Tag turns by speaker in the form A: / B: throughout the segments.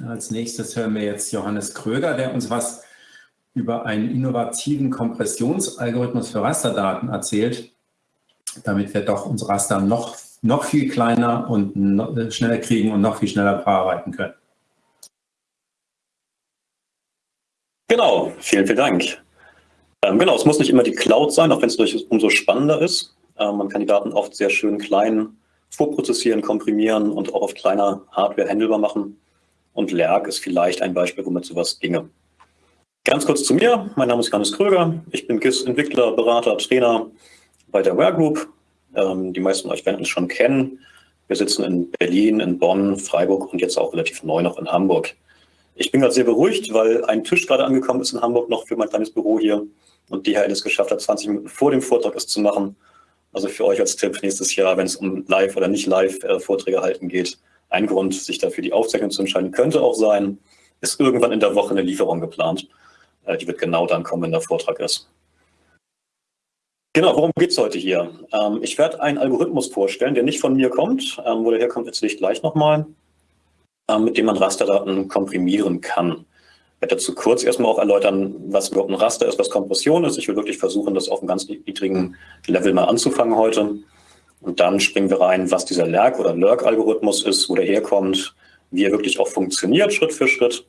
A: Als nächstes hören wir jetzt Johannes Kröger, der uns was über einen innovativen Kompressionsalgorithmus für Rasterdaten erzählt, damit wir doch unsere Raster noch, noch viel kleiner und noch schneller kriegen und noch viel schneller bearbeiten können.
B: Genau, vielen, vielen Dank. Ähm, genau, es muss nicht immer die Cloud sein, auch wenn es durchaus umso spannender ist. Ähm, man kann die Daten oft sehr schön klein vorprozessieren, komprimieren und auch auf kleiner Hardware handelbar machen. Und Lerg ist vielleicht ein Beispiel, womit sowas ginge. Ganz kurz zu mir. Mein Name ist Johannes Kröger. Ich bin GIS-Entwickler, Berater, Trainer bei der Ware Group. Ähm, die meisten von euch werden uns schon kennen. Wir sitzen in Berlin, in Bonn, Freiburg und jetzt auch relativ neu noch in Hamburg. Ich bin gerade sehr beruhigt, weil ein Tisch gerade angekommen ist in Hamburg noch für mein kleines Büro hier und DHL es geschafft hat, 20 Minuten vor dem Vortrag es zu machen. Also für euch als Tipp nächstes Jahr, wenn es um Live- oder nicht Live-Vorträge äh, halten geht, ein Grund, sich dafür die Aufzeichnung zu entscheiden, könnte auch sein, ist irgendwann in der Woche eine Lieferung geplant. Äh, die wird genau dann kommen, wenn der Vortrag ist. Genau, worum geht es heute hier? Ähm, ich werde einen Algorithmus vorstellen, der nicht von mir kommt. Ähm, wo der herkommt, erzähle ich gleich nochmal, ähm, mit dem man Rasterdaten komprimieren kann. Ich werde dazu kurz erstmal auch erläutern, was überhaupt ein Raster ist, was Kompression ist. Ich will wirklich versuchen, das auf einem ganz niedrigen Level mal anzufangen heute. Und dann springen wir rein, was dieser Lerk- oder Lurk-Algorithmus ist, wo der herkommt, wie er wirklich auch funktioniert, Schritt für Schritt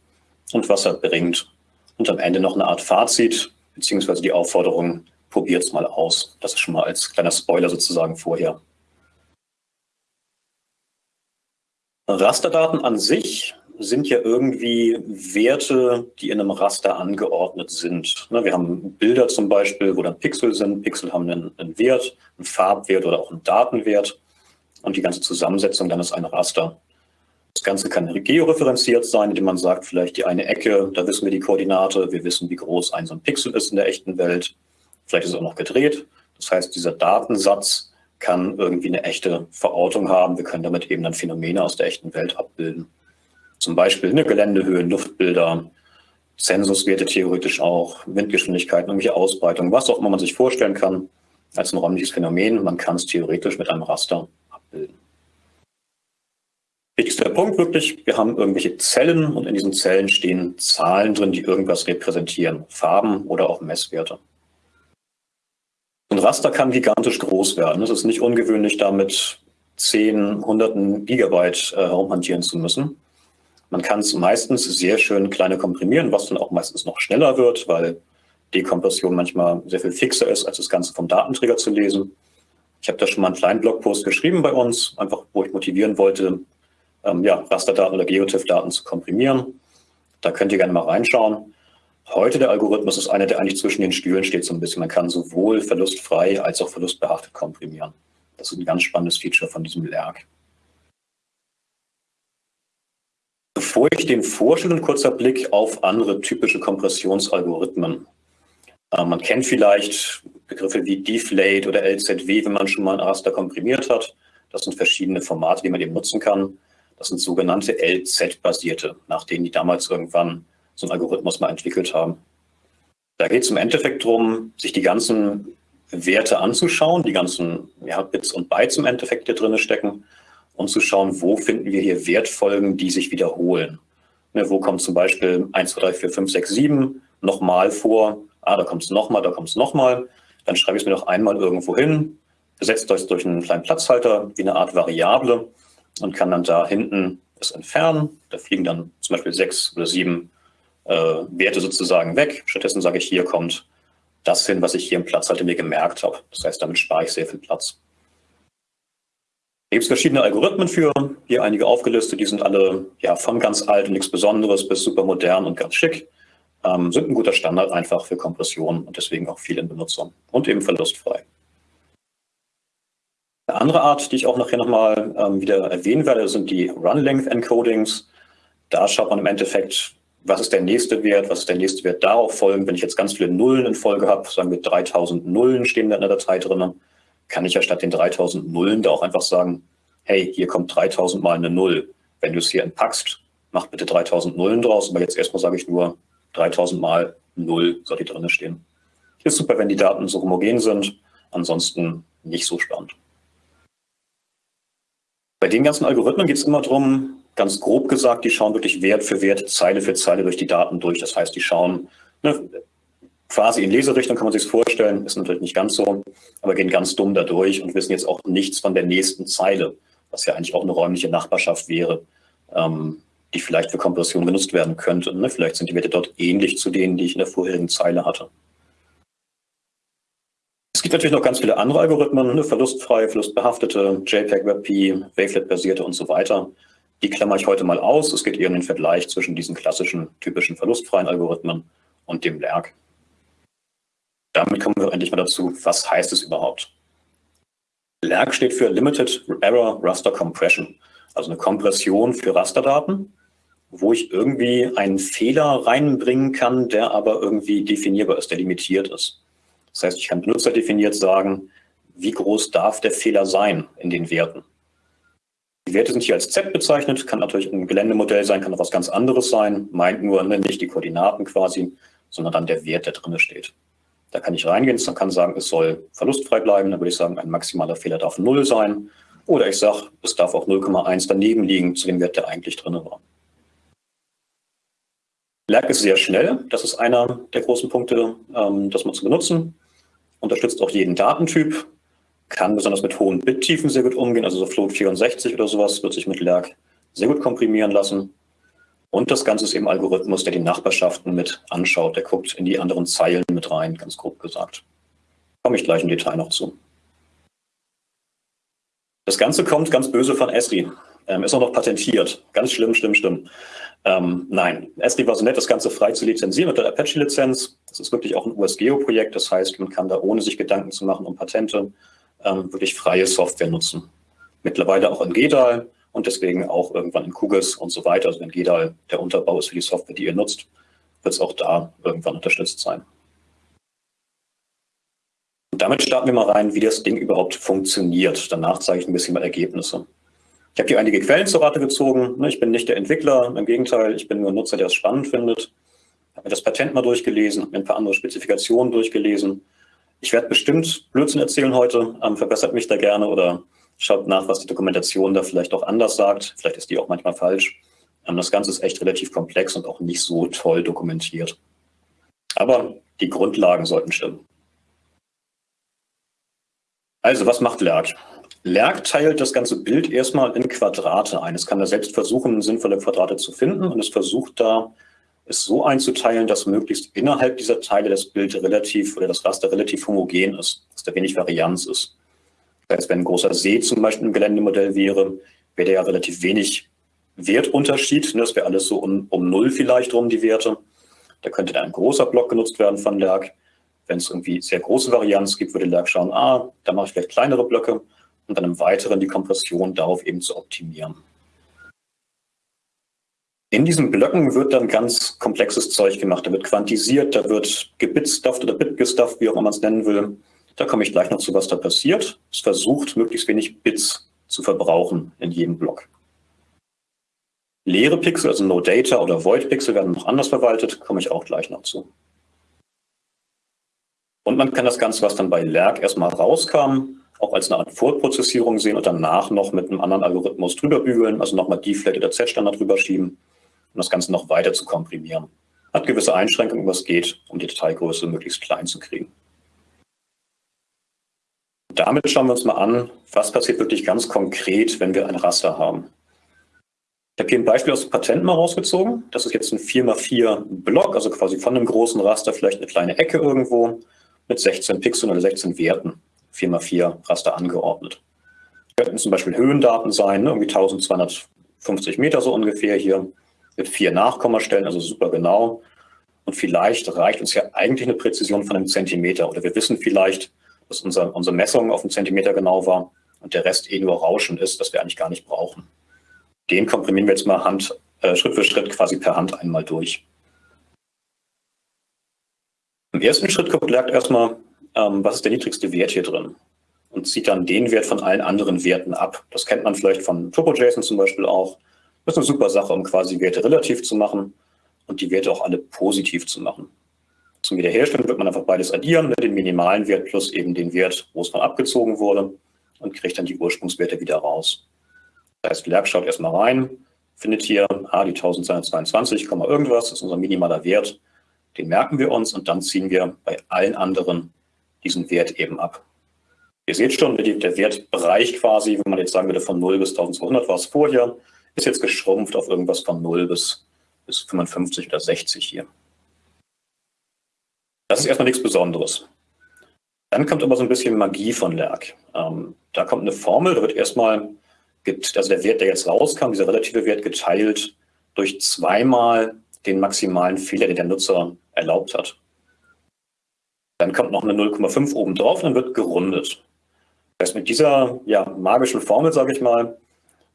B: und was er bringt. Und am Ende noch eine Art Fazit, beziehungsweise die Aufforderung, probiert es mal aus. Das ist schon mal als kleiner Spoiler sozusagen vorher. Rasterdaten an sich sind ja irgendwie Werte, die in einem Raster angeordnet sind. Ne, wir haben Bilder zum Beispiel, wo dann Pixel sind. Pixel haben einen, Wert, einen Farbwert oder auch einen Datenwert. Und die ganze Zusammensetzung dann ist ein Raster. Das Ganze kann georeferenziert sein, indem man sagt, vielleicht die eine Ecke, da wissen wir die Koordinate, wir wissen, wie groß ein so ein Pixel ist in der echten Welt. Vielleicht ist es auch noch gedreht. Das heißt, dieser Datensatz kann irgendwie eine echte Verortung haben. Wir können damit eben dann Phänomene aus der echten Welt abbilden. Zum Beispiel eine Geländehöhen, Luftbilder, Zensuswerte theoretisch auch, Windgeschwindigkeiten, irgendwelche Ausbreitung, was auch immer man sich vorstellen kann als ein räumliches Phänomen. Man kann es theoretisch mit einem Raster abbilden. Wichtigster Punkt wirklich, wir haben irgendwelche Zellen und in diesen Zellen stehen Zahlen drin, die irgendwas repräsentieren, Farben oder auch Messwerte. Ein Raster kann gigantisch groß werden. Es ist nicht ungewöhnlich, damit zehn, hunderten Gigabyte äh, herumhantieren zu müssen. Man kann es meistens sehr schön kleiner komprimieren, was dann auch meistens noch schneller wird, weil Dekompression manchmal sehr viel fixer ist, als das Ganze vom Datenträger zu lesen. Ich habe da schon mal einen kleinen Blogpost geschrieben bei uns, einfach wo ich motivieren wollte, ähm, ja, Rasterdaten oder GeoTIFF-Daten zu komprimieren. Da könnt ihr gerne mal reinschauen. Heute der Algorithmus ist einer, der eigentlich zwischen den Stühlen steht so ein bisschen. Man kann sowohl verlustfrei als auch verlustbehaftet komprimieren. Das ist ein ganz spannendes Feature von diesem Lerg. Bevor ich den vorstelle, ein kurzer Blick auf andere typische Kompressionsalgorithmen. Äh, man kennt vielleicht Begriffe wie Deflate oder LZW, wenn man schon mal ein Raster komprimiert hat. Das sind verschiedene Formate, die man eben nutzen kann. Das sind sogenannte LZ-basierte, nach denen die damals irgendwann so einen Algorithmus mal entwickelt haben. Da geht es im Endeffekt darum, sich die ganzen Werte anzuschauen, die ganzen ja, Bits und Bytes im Endeffekt, die drin stecken und zu schauen, wo finden wir hier Wertfolgen, die sich wiederholen. Ne, wo kommt zum Beispiel 1, 2, 3, 4, 5, 6, 7 nochmal vor? Ah, da kommt es nochmal, da kommt es nochmal. Dann schreibe ich es mir noch einmal irgendwo hin, besetzt euch durch einen kleinen Platzhalter wie eine Art Variable und kann dann da hinten es entfernen. Da fliegen dann zum Beispiel sechs oder sieben äh, Werte sozusagen weg. Stattdessen sage ich, hier kommt das hin, was ich hier im Platzhalter mir gemerkt habe. Das heißt, damit spare ich sehr viel Platz. Gibt es verschiedene Algorithmen für, hier einige aufgelistet, die sind alle ja, von ganz alt und nichts Besonderes bis super modern und ganz schick. Ähm, sind ein guter Standard einfach für Kompression und deswegen auch viel in Benutzung und eben verlustfrei. Eine andere Art, die ich auch nachher nochmal ähm, wieder erwähnen werde, sind die Run-Length-Encodings. Da schaut man im Endeffekt, was ist der nächste Wert, was ist der nächste Wert darauf folgen. Wenn ich jetzt ganz viele Nullen in Folge habe, sagen wir 3000 Nullen stehen da in der Datei drin, kann ich ja statt den 3000 Nullen da auch einfach sagen, hey, hier kommt 3000 mal eine Null. Wenn du es hier entpackst, mach bitte 3000 Nullen draus, aber jetzt erstmal sage ich nur 3000 mal Null soll hier drin stehen. Ist super, wenn die Daten so homogen sind, ansonsten nicht so spannend. Bei den ganzen Algorithmen geht es immer darum, ganz grob gesagt, die schauen wirklich Wert für Wert, Zeile für Zeile durch die Daten durch. Das heißt, die schauen ne, quasi in Leserichtung, kann man sich vorstellen, ist natürlich nicht ganz so, aber gehen ganz dumm da durch und wissen jetzt auch nichts von der nächsten Zeile, was ja eigentlich auch eine räumliche Nachbarschaft wäre, ähm, die vielleicht für Kompression genutzt werden könnte. Ne? Vielleicht sind die Werte dort ähnlich zu denen, die ich in der vorherigen Zeile hatte. Es gibt natürlich noch ganz viele andere Algorithmen, ne? verlustfreie, verlustbehaftete, JPEG, WebP, Wavelet-basierte und so weiter. Die klammer ich heute mal aus. Es geht eher um den Vergleich zwischen diesen klassischen, typischen verlustfreien Algorithmen und dem LERC. Damit kommen wir endlich mal dazu, was heißt es überhaupt? LERC steht für Limited Error Raster Compression, also eine Kompression für Rasterdaten, wo ich irgendwie einen Fehler reinbringen kann, der aber irgendwie definierbar ist, der limitiert ist. Das heißt, ich kann benutzerdefiniert sagen, wie groß darf der Fehler sein in den Werten. Die Werte sind hier als Z bezeichnet, kann natürlich ein Geländemodell sein, kann auch was ganz anderes sein, meint nur ne, nicht die Koordinaten quasi, sondern dann der Wert, der drin steht. Da kann ich reingehen, dann kann sagen, es soll verlustfrei bleiben, dann würde ich sagen, ein maximaler Fehler darf 0 sein. Oder ich sage, es darf auch 0,1 daneben liegen zu dem Wert, der eigentlich drin war. Lerc ist sehr schnell, das ist einer der großen Punkte, ähm, das man zu benutzen. Unterstützt auch jeden Datentyp, kann besonders mit hohen Bittiefen sehr gut umgehen, also so Float 64 oder sowas wird sich mit Lerc sehr gut komprimieren lassen. Und das Ganze ist eben Algorithmus, der die Nachbarschaften mit anschaut. Der guckt in die anderen Zeilen mit rein, ganz grob gesagt. Komme ich gleich im Detail noch zu. Das Ganze kommt ganz böse von Esri. Ähm, ist auch noch patentiert. Ganz schlimm, schlimm, schlimm. Ähm, nein, Esri war so nett, das Ganze frei zu lizenzieren mit der Apache-Lizenz. Das ist wirklich auch ein USGeo-Projekt. Das heißt, man kann da ohne sich Gedanken zu machen um Patente ähm, wirklich freie Software nutzen. Mittlerweile auch in GEDAL und deswegen auch irgendwann in QGIS und so weiter. Also wenn GEDAL der Unterbau ist für die Software, die ihr nutzt, wird es auch da irgendwann unterstützt sein. Und damit starten wir mal rein, wie das Ding überhaupt funktioniert. Danach zeige ich ein bisschen mal Ergebnisse. Ich habe hier einige Quellen zur Rate gezogen. Ne, ich bin nicht der Entwickler, im Gegenteil, ich bin nur ein Nutzer, der es spannend findet. Ich habe mir das Patent mal durchgelesen, habe mir ein paar andere Spezifikationen durchgelesen, ich werde bestimmt Blödsinn erzählen heute, ähm, verbessert mich da gerne oder schaut nach, was die Dokumentation da vielleicht auch anders sagt. Vielleicht ist die auch manchmal falsch. Ähm, das Ganze ist echt relativ komplex und auch nicht so toll dokumentiert. Aber die Grundlagen sollten stimmen. Also, was macht Lerc? Lerc teilt das ganze Bild erstmal in Quadrate ein. Es kann da selbst versuchen, sinnvolle Quadrate zu finden und es versucht da es so einzuteilen, dass möglichst innerhalb dieser Teile das Bild relativ oder das Raster relativ homogen ist, dass da wenig Varianz ist. Das heißt, wenn ein großer See zum Beispiel im Geländemodell wäre, wäre der ja relativ wenig Wertunterschied. Ne? Das wäre alles so um, um Null vielleicht rum, die Werte. Da könnte dann ein großer Block genutzt werden von Lerc. Wenn es irgendwie sehr große Varianz gibt, würde Lerc schauen, ah, da mache ich vielleicht kleinere Blöcke und dann im Weiteren die Kompression darauf eben zu optimieren. In diesen Blöcken wird dann ganz komplexes Zeug gemacht. Da wird quantisiert, da wird gebitstufft oder bitgestufft, wie auch immer man es nennen will. Da komme ich gleich noch zu, was da passiert. Es versucht, möglichst wenig Bits zu verbrauchen in jedem Block. Leere Pixel, also No Data oder Void Pixel, werden noch anders verwaltet, komme ich auch gleich noch zu. Und man kann das Ganze, was dann bei Lerc erstmal rauskam, auch als eine Art Vorprozessierung sehen und danach noch mit einem anderen Algorithmus drüber bügeln, also nochmal D-Flat oder Z-Standard drüber schieben um das Ganze noch weiter zu komprimieren. Hat gewisse Einschränkungen, was geht, um die Dateigröße möglichst klein zu kriegen. Damit schauen wir uns mal an, was passiert wirklich ganz konkret, wenn wir ein Raster haben. Ich habe hier ein Beispiel aus dem Patent mal rausgezogen. Das ist jetzt ein 4x4 Block, also quasi von einem großen Raster vielleicht eine kleine Ecke irgendwo mit 16 Pixeln oder 16 Werten, 4x4 Raster angeordnet. Könnten zum Beispiel Höhendaten sein, ne, irgendwie 1250 Meter so ungefähr hier mit vier Nachkommastellen, also super genau. Und vielleicht reicht uns ja eigentlich eine Präzision von einem Zentimeter. Oder wir wissen vielleicht, dass unser, unsere Messung auf einen Zentimeter genau war und der Rest eh nur Rauschen ist, das wir eigentlich gar nicht brauchen. Den komprimieren wir jetzt mal Hand, äh, Schritt für Schritt quasi per Hand einmal durch. Im ersten Schritt guckt Lerc erstmal, ähm, was ist der niedrigste Wert hier drin und zieht dann den Wert von allen anderen Werten ab. Das kennt man vielleicht von TurboJSON zum Beispiel auch. Das ist eine super Sache, um quasi Werte relativ zu machen und die Werte auch alle positiv zu machen. Zum Wiederherstellen wird man einfach beides addieren, ne, den minimalen Wert plus eben den Wert, wo es von abgezogen wurde und kriegt dann die Ursprungswerte wieder raus. Das heißt, Lerc schaut erstmal rein, findet hier ah, die 1222, irgendwas, das ist unser minimaler Wert. Den merken wir uns und dann ziehen wir bei allen anderen diesen Wert eben ab. Ihr seht schon, der Wertbereich quasi, wenn man jetzt sagen würde von 0 bis 1200 war es vorher, ist jetzt geschrumpft auf irgendwas von 0 bis, bis 55 oder 60 hier. Das ist erstmal nichts Besonderes. Dann kommt aber so ein bisschen Magie von Lerck. Ähm, da kommt eine Formel, da wird erstmal, also der Wert, der jetzt rauskam, dieser relative Wert geteilt durch zweimal den maximalen Fehler, den der Nutzer erlaubt hat. Dann kommt noch eine 0,5 oben drauf und dann wird gerundet. Das heißt, mit dieser ja, magischen Formel, sage ich mal,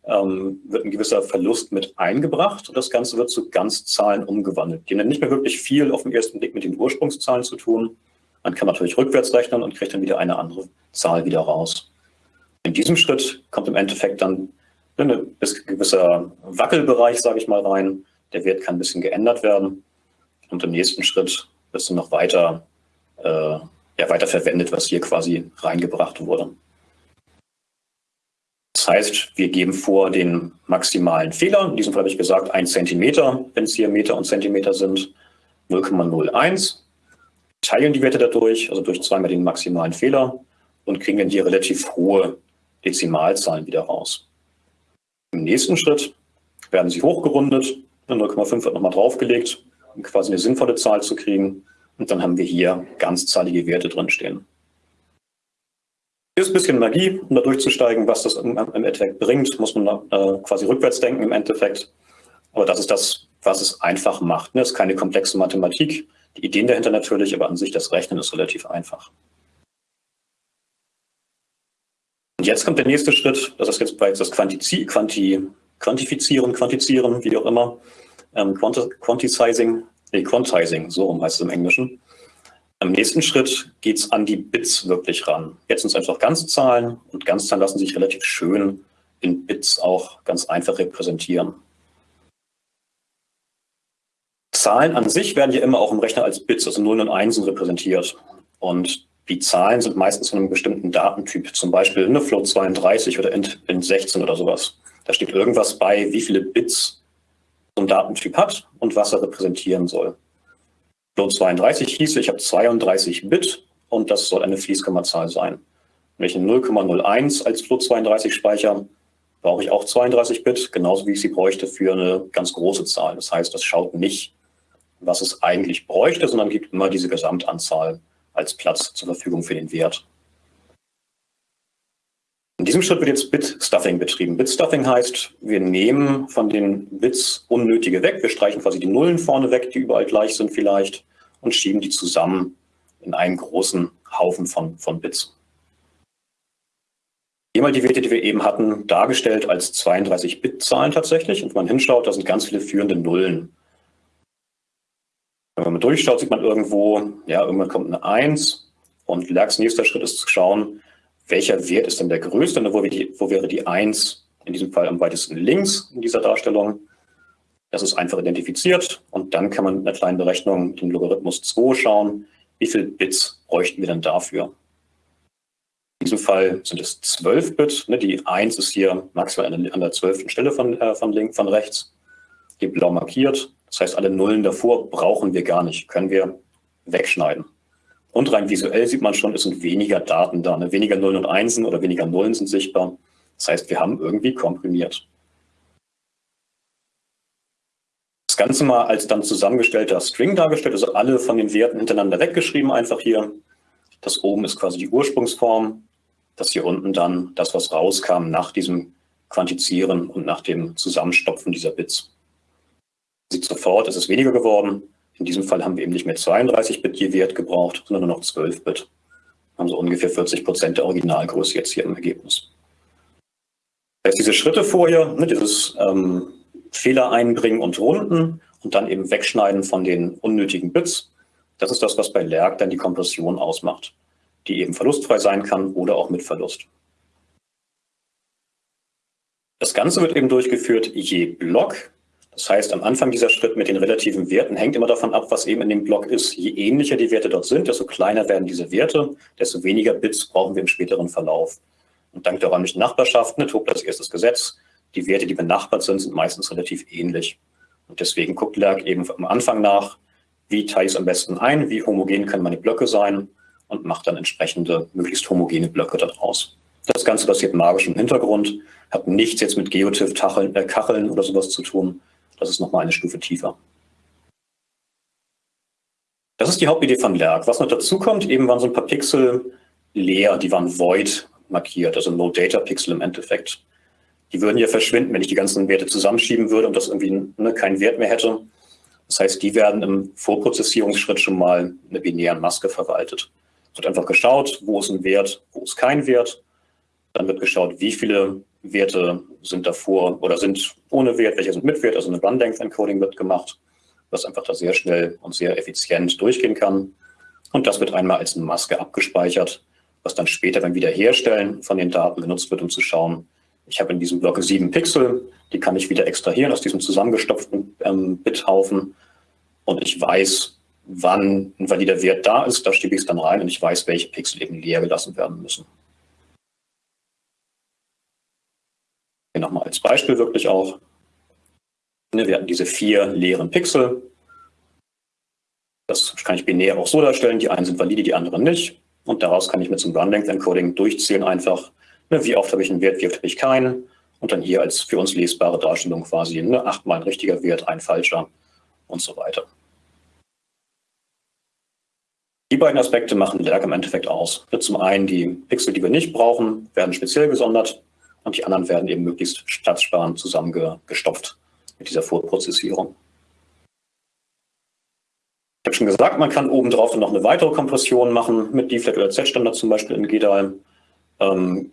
B: ähm, wird ein gewisser Verlust mit eingebracht und das Ganze wird zu Ganzzahlen umgewandelt. Die haben nicht mehr wirklich viel auf den ersten Blick mit den Ursprungszahlen zu tun. Man kann natürlich rückwärts rechnen und kriegt dann wieder eine andere Zahl wieder raus. In diesem Schritt kommt im Endeffekt dann ein gewisser Wackelbereich, sage ich mal, rein. Der Wert kann ein bisschen geändert werden. Und im nächsten Schritt wird dann noch weiter, äh, ja, weiter verwendet, was hier quasi reingebracht wurde. Das heißt, wir geben vor den maximalen Fehler. In diesem Fall habe ich gesagt, 1 cm, wenn es hier Meter und Zentimeter sind, 0,01 teilen die Werte dadurch, also durch zweimal den maximalen Fehler und kriegen dann hier relativ hohe Dezimalzahlen wieder raus. Im nächsten Schritt werden sie hochgerundet, 0,5 wird nochmal draufgelegt, um quasi eine sinnvolle Zahl zu kriegen. Und dann haben wir hier ganzzahlige Werte drinstehen. Ist ein bisschen Magie, um da durchzusteigen, was das im, im Endeffekt bringt, muss man äh, quasi rückwärts denken im Endeffekt. Aber das ist das, was es einfach macht. Ne? Es ist keine komplexe Mathematik. Die Ideen dahinter natürlich, aber an sich das Rechnen ist relativ einfach. Und jetzt kommt der nächste Schritt, das ist jetzt bereits das Quantizi Quanti Quantifizieren, Quantizieren, wie auch immer, ähm, Quanti Quantizing, nee, Quantizing, so rum heißt es im Englischen. Im nächsten Schritt geht es an die Bits wirklich ran. Jetzt sind es einfach Ganzzahlen und Ganzzahlen lassen sich relativ schön in Bits auch ganz einfach repräsentieren. Zahlen an sich werden ja immer auch im Rechner als Bits, also Nullen und Einsen repräsentiert. Und die Zahlen sind meistens von einem bestimmten Datentyp, zum Beispiel eine Float 32 oder int, int 16 oder sowas. Da steht irgendwas bei, wie viele Bits so ein Datentyp hat und was er repräsentieren soll. Float 32 hieße, ich habe 32 Bit und das soll eine Fließkommazahl sein. Wenn ich eine 0,01 als Float 32 speichere, brauche ich auch 32 Bit, genauso wie ich sie bräuchte für eine ganz große Zahl. Das heißt, das schaut nicht was es eigentlich bräuchte, sondern gibt immer diese Gesamtanzahl als Platz zur Verfügung für den Wert. In diesem Schritt wird jetzt Bit-Stuffing betrieben. Bit-Stuffing heißt, wir nehmen von den Bits unnötige weg. Wir streichen quasi die Nullen vorne weg, die überall gleich sind vielleicht, und schieben die zusammen in einen großen Haufen von, von Bits. Hier mal die Werte, die wir eben hatten, dargestellt als 32-Bit-Zahlen tatsächlich. Und wenn man hinschaut, da sind ganz viele führende Nullen. Wenn man durchschaut, sieht man irgendwo, ja, irgendwann kommt eine 1 und Lerks nächster Schritt ist zu schauen, welcher Wert ist denn der größte, wo, die, wo wäre die 1 in diesem Fall am weitesten links in dieser Darstellung. Das ist einfach identifiziert und dann kann man mit einer kleinen Berechnung den Logarithmus 2 schauen, wie viele Bits bräuchten wir denn dafür. In diesem Fall sind es 12 Bit. Ne, die 1 ist hier maximal an der, an der 12. Stelle von, äh, von, links, von rechts. Die blau markiert. Das heißt, alle Nullen davor brauchen wir gar nicht, können wir wegschneiden. Und rein visuell sieht man schon, es sind weniger Daten da. Ne? Weniger Nullen und Einsen oder weniger Nullen sind sichtbar. Das heißt, wir haben irgendwie komprimiert. Das Ganze mal als dann zusammengestellter String dargestellt, also alle von den Werten hintereinander weggeschrieben einfach hier. Das oben ist quasi die Ursprungsform. Das hier unten dann das, was rauskam nach diesem Quantizieren und nach dem Zusammenstopfen dieser Bits sieht sofort, es ist weniger geworden. In diesem Fall haben wir eben nicht mehr 32-Bit je Wert gebraucht, sondern nur noch 12-Bit. Haben so ungefähr 40 Prozent der Originalgröße jetzt hier im Ergebnis. Heißt, diese Schritte vorher, ne, dieses ähm, Fehler einbringen und runden und dann eben wegschneiden von den unnötigen Bits, das ist das, was bei Lerg dann die Kompression ausmacht, die eben verlustfrei sein kann oder auch mit Verlust. Das Ganze wird eben durchgeführt je Block das heißt, am Anfang dieser Schritt mit den relativen Werten hängt immer davon ab, was eben in dem Block ist. Je ähnlicher die Werte dort sind, desto kleiner werden diese Werte, desto weniger Bits brauchen wir im späteren Verlauf. Und dank der räumlichen Nachbarschaft, ne, Tobler als erstes Gesetz, die Werte, die benachbart sind, sind meistens relativ ähnlich. Und deswegen guckt Lerk eben am Anfang nach, wie teile ich es am besten ein, wie homogen können meine Blöcke sein und macht dann entsprechende, möglichst homogene Blöcke daraus. Das Ganze passiert magisch im Hintergrund, hat nichts jetzt mit Geotiff-Kacheln äh, oder sowas zu tun. Das ist nochmal eine Stufe tiefer. Das ist die Hauptidee von Lerk. Was noch dazu kommt, eben waren so ein paar Pixel leer, die waren void markiert, also No-Data-Pixel im Endeffekt. Die würden ja verschwinden, wenn ich die ganzen Werte zusammenschieben würde und das irgendwie ne, keinen Wert mehr hätte. Das heißt, die werden im Vorprozessierungsschritt schon mal in einer binären Maske verwaltet. Es wird einfach geschaut, wo ist ein Wert, wo ist kein Wert. Dann wird geschaut, wie viele Werte sind davor oder sind ohne Wert, welche sind mit Wert. Also eine Run-Length-Encoding wird gemacht, was einfach da sehr schnell und sehr effizient durchgehen kann. Und das wird einmal als eine Maske abgespeichert, was dann später beim Wiederherstellen von den Daten genutzt wird, um zu schauen, ich habe in diesem Block sieben Pixel, die kann ich wieder extrahieren aus diesem zusammengestopften ähm, Bithaufen und ich weiß, wann ein valider Wert da ist, da schiebe ich es dann rein und ich weiß, welche Pixel eben leer gelassen werden müssen. Hier nochmal als Beispiel wirklich auch. Ne, wir hatten diese vier leeren Pixel. Das kann ich binär auch so darstellen. Die einen sind valide, die anderen nicht. Und daraus kann ich mit einem Run-Length-Encoding durchzählen einfach, wie oft habe ich einen Wert, wie oft habe ich keinen? Und dann hier als für uns lesbare Darstellung quasi ne, achtmal ein richtiger Wert, ein falscher und so weiter. Die beiden Aspekte machen Lerg im Endeffekt aus. Zum einen die Pixel, die wir nicht brauchen, werden speziell gesondert und die anderen werden eben möglichst platzsparend zusammengestopft mit dieser Vorprozessierung. Ich habe schon gesagt, man kann obendrauf noch eine weitere Kompression machen mit D-Flat oder Z-Standard zum Beispiel in GDAL. Ähm,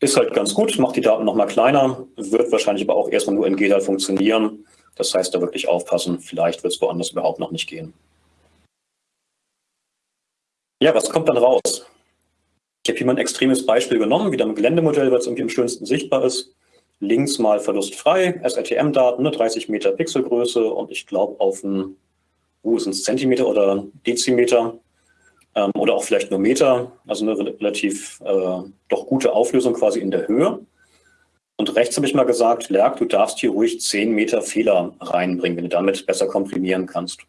B: ist halt ganz gut, macht die Daten nochmal kleiner, wird wahrscheinlich aber auch erstmal nur in GDAL funktionieren. Das heißt, da wirklich aufpassen, vielleicht wird es woanders überhaupt noch nicht gehen. Ja, was kommt dann raus? Ich habe hier mal ein extremes Beispiel genommen, wieder ein Geländemodell, weil es irgendwie am schönsten sichtbar ist. Links mal verlustfrei, SRTM-Daten, ne, 30 Meter Pixelgröße und ich glaube auf ein, wo sind es, Zentimeter oder Dezimeter ähm, oder auch vielleicht nur Meter, also eine relativ äh, doch gute Auflösung quasi in der Höhe. Und rechts habe ich mal gesagt, Lerk, du darfst hier ruhig 10 Meter Fehler reinbringen, wenn du damit besser komprimieren kannst.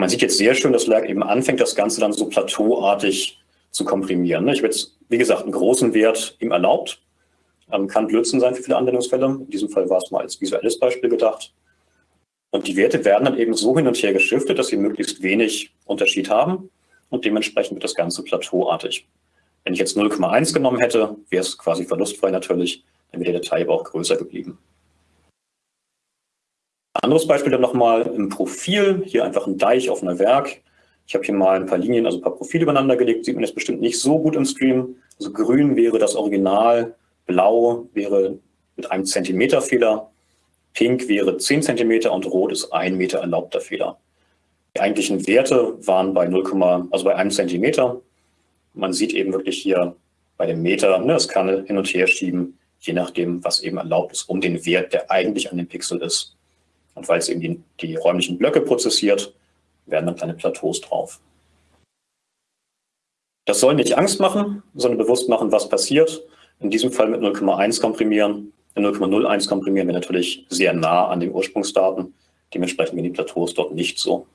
B: Man sieht jetzt sehr schön, dass Lerk eben anfängt, das Ganze dann so plateauartig zu komprimieren. Ne? Ich habe jetzt, wie gesagt, einen großen Wert ihm erlaubt. Ähm, kann Blödsinn sein für viele Anwendungsfälle. In diesem Fall war es mal als visuelles Beispiel gedacht. Und die Werte werden dann eben so hin und her geschiftet, dass sie möglichst wenig Unterschied haben und dementsprechend wird das Ganze plateauartig. Wenn ich jetzt 0,1 genommen hätte, wäre es quasi verlustfrei natürlich, dann wäre die Datei aber auch größer geblieben. Anderes Beispiel dann nochmal im Profil, hier einfach ein Deich auf einer Werk. Ich habe hier mal ein paar Linien, also ein paar Profile übereinander gelegt, sieht man jetzt bestimmt nicht so gut im Stream. Also grün wäre das Original, blau wäre mit einem Zentimeter Fehler, pink wäre 10 Zentimeter und rot ist ein Meter erlaubter Fehler. Die eigentlichen Werte waren bei 0, also bei einem Zentimeter. Man sieht eben wirklich hier bei dem Meter, ne, es kann hin und her schieben, je nachdem, was eben erlaubt ist, um den Wert, der eigentlich an dem Pixel ist. Und weil es eben die, die räumlichen Blöcke prozessiert, werden dann kleine Plateaus drauf. Das soll nicht Angst machen, sondern bewusst machen, was passiert. In diesem Fall mit 0,1 komprimieren. 0,01 komprimieren wir natürlich sehr nah an den Ursprungsdaten. Dementsprechend gehen die Plateaus dort nicht so.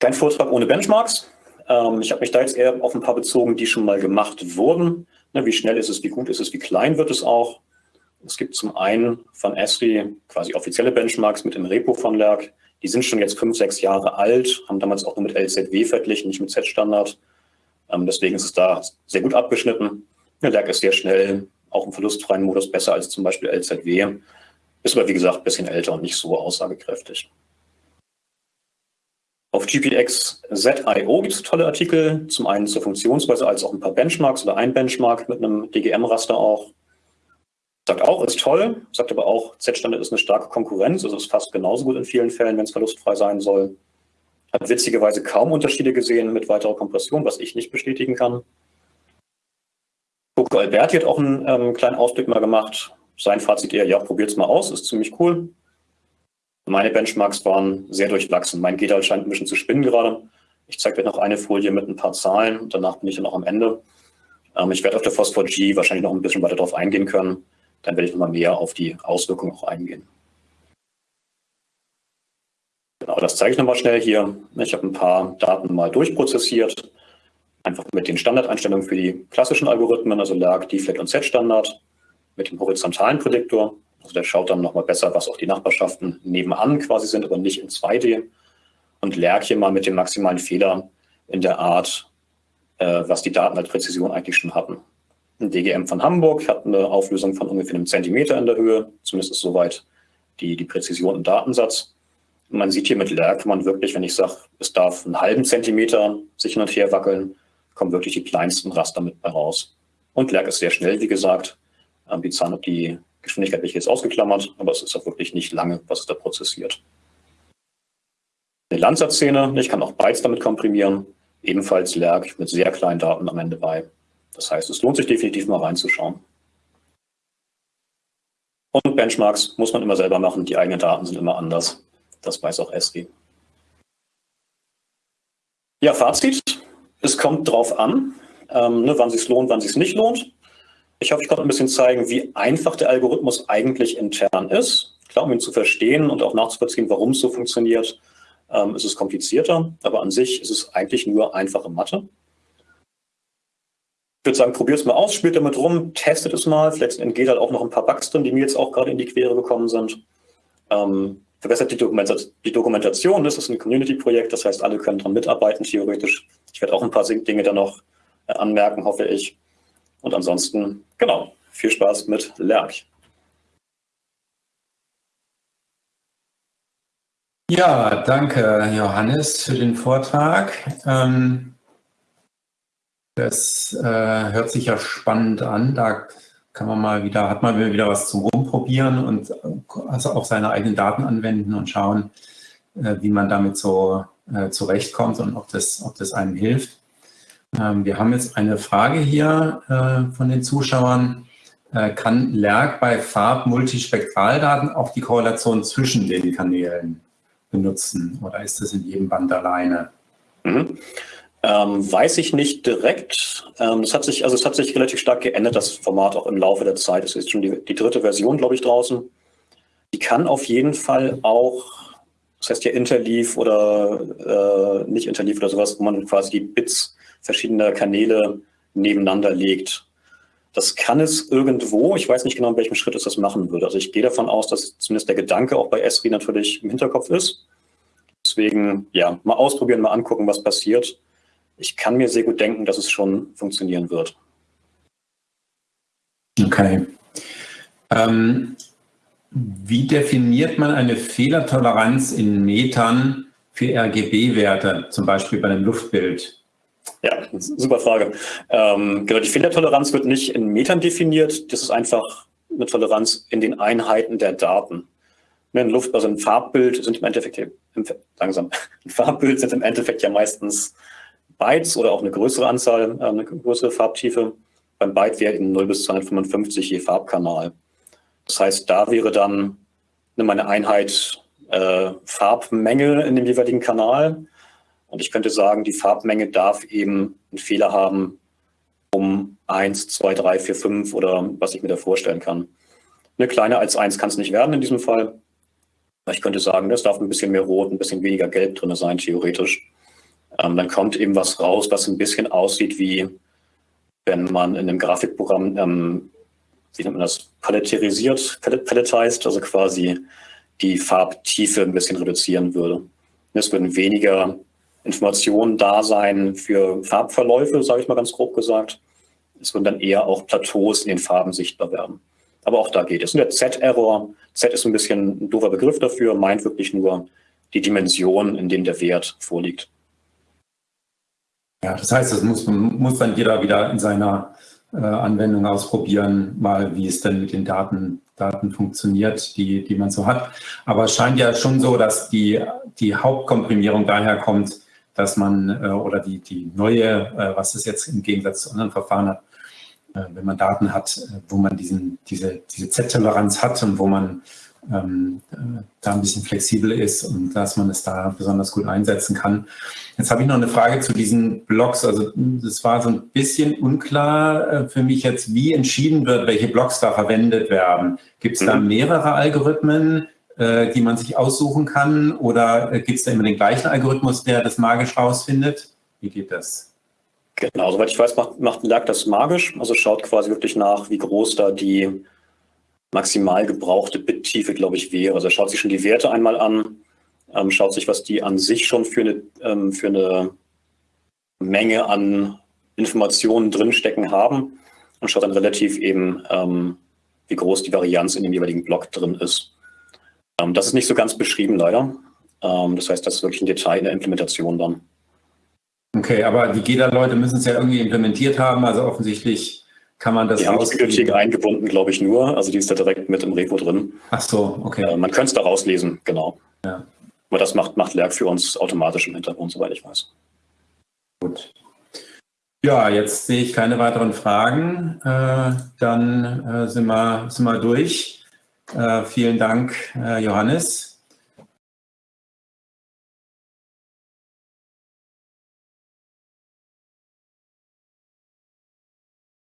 B: Kein Vortrag ohne Benchmarks. Ähm, ich habe mich da jetzt eher auf ein paar bezogen, die schon mal gemacht wurden. Ne, wie schnell ist es, wie gut ist es, wie klein wird es auch. Es gibt zum einen von Esri quasi offizielle Benchmarks mit dem Repo von Lerk. Die sind schon jetzt fünf, sechs Jahre alt, haben damals auch nur mit LZW verglichen, nicht mit Z-Standard. Ähm, deswegen ist es da sehr gut abgeschnitten. Ja, Lerk ist sehr schnell, auch im verlustfreien Modus besser als zum Beispiel LZW. Ist aber, wie gesagt, ein bisschen älter und nicht so aussagekräftig. Auf GPX-ZIO gibt es tolle Artikel, zum einen zur Funktionsweise als auch ein paar Benchmarks oder ein Benchmark mit einem DGM-Raster auch. Sagt auch, ist toll, sagt aber auch, Z-Standard ist eine starke Konkurrenz, also ist fast genauso gut in vielen Fällen, wenn es verlustfrei sein soll. Hat witzigerweise kaum Unterschiede gesehen mit weiterer Kompression, was ich nicht bestätigen kann. Coco Alberti hat auch einen ähm, kleinen Ausblick mal gemacht. Sein Fazit eher, ja, probiert es mal aus, ist ziemlich cool. Meine Benchmarks waren sehr durchwachsen. Mein GDAL scheint ein bisschen zu spinnen gerade. Ich zeige euch noch eine Folie mit ein paar Zahlen. Danach bin ich dann auch am Ende. Ähm, ich werde auf der Phosphor G wahrscheinlich noch ein bisschen weiter darauf eingehen können. Dann werde ich nochmal mehr auf die Auswirkungen auch eingehen. Genau, das zeige ich nochmal schnell hier. Ich habe ein paar Daten mal durchprozessiert. Einfach mit den Standardeinstellungen für die klassischen Algorithmen, also LAG, Deflect und Z-Standard, mit dem horizontalen Prädiktor. Also der schaut dann nochmal besser, was auch die Nachbarschaften nebenan quasi sind, aber nicht in 2D. Und LAG hier mal mit dem maximalen Fehler in der Art, äh, was die Daten als Präzision eigentlich schon hatten. Ein DGM von Hamburg hat eine Auflösung von ungefähr einem Zentimeter in der Höhe, zumindest ist soweit die, die Präzision im Datensatz. Man sieht hier mit kann man wirklich, wenn ich sage, es darf einen halben Zentimeter sich hin und her wackeln, kommen wirklich die kleinsten Raster mit bei raus. Und Lerk ist sehr schnell, wie gesagt. Ähm, die, Zahn die Geschwindigkeit ich jetzt ausgeklammert, aber es ist auch wirklich nicht lange, was es da prozessiert. Eine Landsat-Szene, ich kann auch Bytes damit komprimieren, ebenfalls Lerk mit sehr kleinen Daten am Ende bei. Das heißt, es lohnt sich definitiv mal reinzuschauen. Und Benchmarks muss man immer selber machen, die eigenen Daten sind immer anders. Das weiß auch Esri. Ja, Fazit. Es kommt drauf an, ähm, ne, wann es sich lohnt, wann es sich nicht lohnt. Ich hoffe, ich konnte ein bisschen zeigen, wie einfach der Algorithmus eigentlich intern ist. Klar, um ihn zu verstehen und auch nachzuvollziehen, warum es so funktioniert, ähm, ist es komplizierter. Aber an sich ist es eigentlich nur einfache Mathe. Ich würde sagen, probiert es mal aus, spielt damit rum, testet es mal. Vielleicht entgeht halt auch noch ein paar Bugs drin, die mir jetzt auch gerade in die Quere gekommen sind. Ähm, verbessert die, Dokumentation. Das ist ein Community-Projekt, das heißt, alle können daran mitarbeiten, theoretisch. Ich werde auch ein paar Dinge dann noch äh, anmerken, hoffe ich. Und ansonsten, genau, viel Spaß mit Lerk.
A: Ja, danke Johannes für den Vortrag. Ähm, das äh, hört sich ja spannend an. Da kann man mal wieder, hat man wieder was zum Rumprobieren und also auch seine eigenen Daten anwenden und schauen, äh, wie man damit so äh, zurechtkommt und ob das, ob das einem hilft. Ähm, wir haben jetzt eine Frage hier äh, von den Zuschauern. Äh, kann LERC bei Farb-Multispektraldaten auch die Korrelation zwischen den Kanälen benutzen oder ist das in jedem Band alleine?
B: Mhm. Ähm, weiß ich nicht direkt. Ähm, es hat sich, also es hat sich relativ stark geändert, das Format auch im Laufe der Zeit. Es ist schon die, die dritte Version, glaube ich, draußen. Die kann auf jeden Fall auch, das heißt ja Interleaf oder äh, nicht Interleaf oder sowas, wo man quasi die Bits verschiedener Kanäle nebeneinander legt. Das kann es irgendwo, ich weiß nicht genau, in welchem Schritt es das machen würde. Also ich gehe davon aus, dass zumindest der Gedanke auch bei Esri natürlich im Hinterkopf ist. Deswegen, ja, mal ausprobieren, mal angucken, was passiert ich kann mir sehr gut denken, dass es schon funktionieren wird.
A: Okay. Ähm, wie definiert man eine Fehlertoleranz in Metern für RGB-Werte, zum Beispiel bei einem Luftbild?
B: Ja, super Frage. Ähm, genau, die Fehlertoleranz wird nicht in Metern definiert. Das ist einfach eine Toleranz in den Einheiten der Daten. Ein Luft, also ein Farbbild sind im Endeffekt, langsam, ein Farbbild sind im Endeffekt ja meistens Bytes oder auch eine größere Anzahl, äh, eine größere Farbtiefe. Beim Byte wäre eben 0 bis 255 je Farbkanal. Das heißt, da wäre dann meine Einheit äh, Farbmenge in dem jeweiligen Kanal. Und ich könnte sagen, die Farbmenge darf eben einen Fehler haben um 1, 2, 3, 4, 5 oder was ich mir da vorstellen kann. Eine kleiner als 1 kann es nicht werden in diesem Fall. Ich könnte sagen, es darf ein bisschen mehr Rot, ein bisschen weniger Gelb drin sein, theoretisch. Ähm, dann kommt eben was raus, was ein bisschen aussieht wie, wenn man in einem Grafikprogramm, ähm, wie nennt man das, paletterisiert, paletized, also quasi die Farbtiefe ein bisschen reduzieren würde. Es würden weniger Informationen da sein für Farbverläufe, sage ich mal ganz grob gesagt. Es würden dann eher auch Plateaus in den Farben sichtbar werden. Aber auch da geht es. Und der Z-Error, Z ist ein bisschen ein doofer Begriff dafür, meint wirklich nur die Dimension, in dem der Wert vorliegt.
A: Ja, das heißt, das muss, muss dann jeder wieder in seiner Anwendung ausprobieren, mal wie es denn mit den Daten, Daten funktioniert, die, die man so hat. Aber es scheint ja schon so, dass die, die Hauptkomprimierung daher kommt, dass man, äh, oder die, die neue, äh, was es jetzt im Gegensatz zu anderen Verfahren hat, äh, wenn man Daten hat, äh, wo man diesen, diese, diese Z-Toleranz hat und wo man ähm, äh, da ein bisschen flexibel ist und dass man es da besonders gut einsetzen kann. Jetzt habe ich noch eine Frage zu diesen Blocks. Also das war so ein bisschen unklar äh, für mich jetzt, wie entschieden wird, welche Blocks da verwendet werden. Gibt es da mhm. mehrere Algorithmen, äh, die man sich aussuchen kann oder äh, gibt es da immer den gleichen Algorithmus, der das magisch rausfindet? Wie geht das?
B: Genau, soweit ich weiß, macht, macht lag das magisch. Also schaut quasi wirklich nach, wie groß da die maximal gebrauchte Bittiefe, glaube ich, wäre. Also er schaut sich schon die Werte einmal an, ähm, schaut sich, was die an sich schon für eine, ähm, für eine Menge an Informationen drinstecken haben und schaut dann relativ eben, ähm, wie groß die Varianz in dem jeweiligen Block drin ist. Ähm, das ist nicht so ganz beschrieben, leider. Ähm, das heißt, das ist wirklich ein Detail in der Implementation dann.
A: Okay, aber die GEDA-Leute müssen es ja irgendwie implementiert haben, also offensichtlich kann man das
B: Die haben die Bibliothek eingebunden, glaube ich, nur. Also die ist da direkt mit im Repo drin.
A: Ach so, okay.
B: Äh, man könnte es da rauslesen, genau. Ja. Aber das macht, macht Lerk für uns automatisch im Hintergrund, soweit ich weiß.
A: Gut. Ja, jetzt sehe ich keine weiteren Fragen. Äh, dann äh, sind, wir, sind wir durch. Äh, vielen Dank, äh, Johannes.